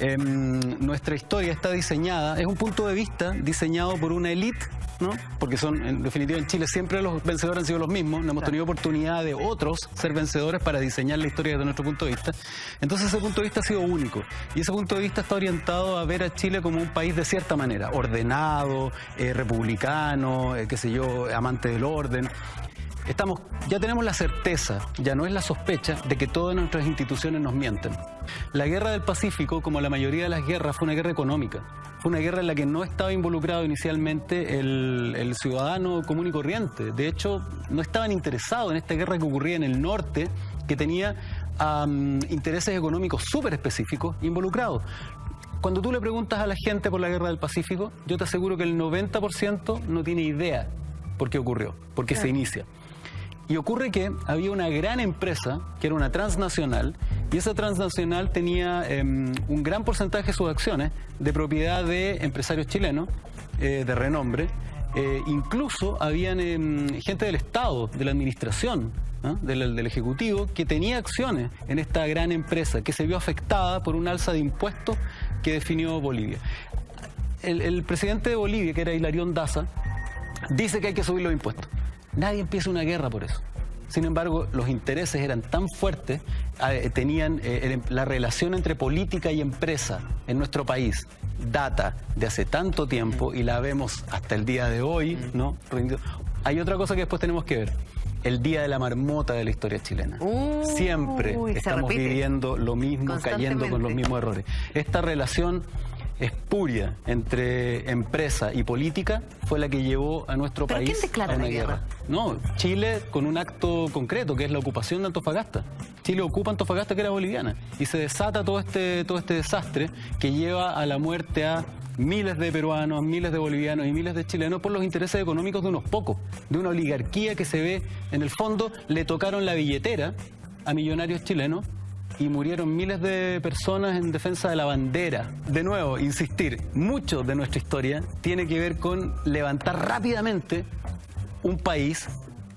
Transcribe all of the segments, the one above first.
Em, nuestra historia está diseñada, es un punto de vista diseñado por una élite ¿no? Porque son, en definitiva, en Chile siempre los vencedores han sido los mismos. No hemos tenido oportunidad de otros ser vencedores para diseñar la historia desde nuestro punto de vista. Entonces ese punto de vista ha sido único. Y ese punto de vista está orientado a ver a Chile como un país de cierta manera, ordenado, eh, republicano, eh, qué sé yo, amante del orden. Estamos, ya tenemos la certeza, ya no es la sospecha, de que todas nuestras instituciones nos mienten. La guerra del Pacífico, como la mayoría de las guerras, fue una guerra económica. Fue una guerra en la que no estaba involucrado inicialmente el, ciudadano común y corriente. De hecho, no estaban interesados en esta guerra que ocurría en el norte, que tenía intereses económicos súper específicos involucrados. Cuando tú le preguntas a la gente por la guerra del Pacífico, yo te aseguro que el 90% no tiene idea por qué ocurrió, por qué se inicia. Y ocurre que había una gran empresa, que era una transnacional, y esa transnacional tenía em, un gran porcentaje de sus acciones de propiedad de empresarios chilenos eh, de renombre. Eh, incluso habían em, gente del Estado, de la administración, del, Ejecutivo, que tenía acciones en esta gran empresa, que se vio afectada por un alza de impuestos que definió Bolivia. El, el presidente de Bolivia, que era Hilarión Daza, dice que hay que subir los impuestos. Nadie empieza una guerra por eso. Sin embargo, los intereses eran tan fuertes, eh, tenían eh, la relación entre política y empresa en nuestro país, data de hace tanto tiempo y la vemos hasta el día de hoy, ¿no? Hay otra cosa que después tenemos que ver. El día de la marmota de la historia chilena. Siempre estamos viviendo lo mismo, cayendo con los mismos errores. Esta relación espuria entre empresa y política fue la que llevó a nuestro país a una guerra? No, Chile con un acto concreto, que es la ocupación de Antofagasta. Chile ocupa Antofagasta, que era boliviana, y se desata todo este, todo este desastre que lleva a la muerte a miles de peruanos, miles de bolivianos y miles de chilenos por los intereses económicos de unos pocos, de una oligarquía que se ve, en el fondo, le tocaron la billetera a millonarios chilenos y murieron miles de personas en defensa de la bandera. De nuevo, insistir, mucho de nuestra historia tiene que ver con levantar rápidamente un país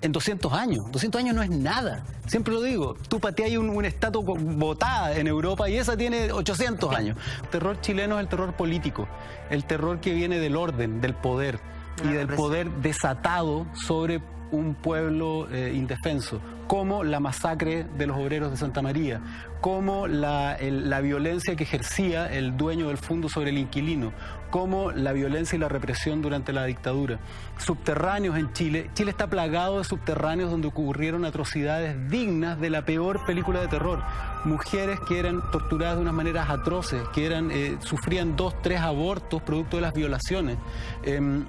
en 200 años. 200 años no es nada. Siempre lo digo, tú pateas un, un estatua votada en Europa y esa tiene 800 años. El terror chileno es el terror político, el terror que viene del orden, del poder y del poder desatado sobre un pueblo eh, indefenso, como la masacre de los obreros de Santa María, como la, violencia que ejercía el dueño del fondo sobre el inquilino, como la violencia y la represión durante la dictadura. Subterráneos en Chile. Chile está plagado de subterráneos donde ocurrieron atrocidades dignas de la peor película de terror. Mujeres que eran torturadas de unas maneras atroces, que eran, eh, sufrían dos, tres abortos producto de las violaciones. Em,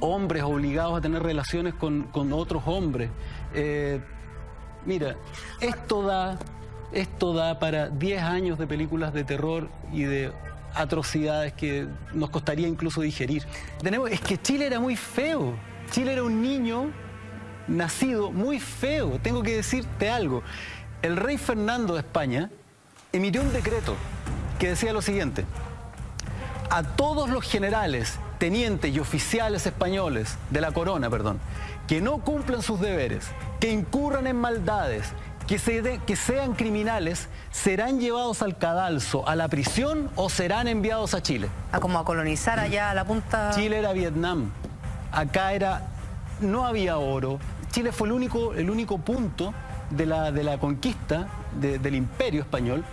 hombres obligados a tener relaciones con, otros hombres. Eh, mira, esto da, esto da para 10 años de películas de terror y de atrocidades que nos costaría incluso digerir. Tenemos, es que Chile era muy feo. Chile era un niño nacido muy feo. Tengo que decirte algo. El rey Fernando de España emitió un decreto que decía lo siguiente. A todos los generales tenientes y oficiales españoles de la corona, perdón, que no cumplan sus deberes, que incurran en maldades, que, que sean criminales, serán llevados al cadalso, a la prisión o serán enviados a Chile. A como a colonizar allá a la punta... Chile era Vietnam. Acá era... No había oro. Chile fue el único, el único punto de la, de la conquista del imperio español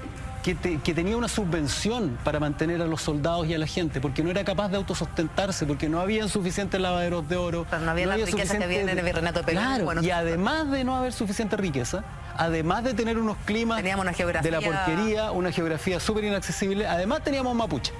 que, tenía una subvención para mantener a los soldados y a la gente, porque no era capaz de autosustentarse, porque no había suficientes lavaderos de oro. no había la riqueza que había en el virreinato de Perú. Claro, y además de no haber suficiente riqueza, además de tener unos climas una de la porquería, una geografía súper inaccesible, además teníamos mapuche.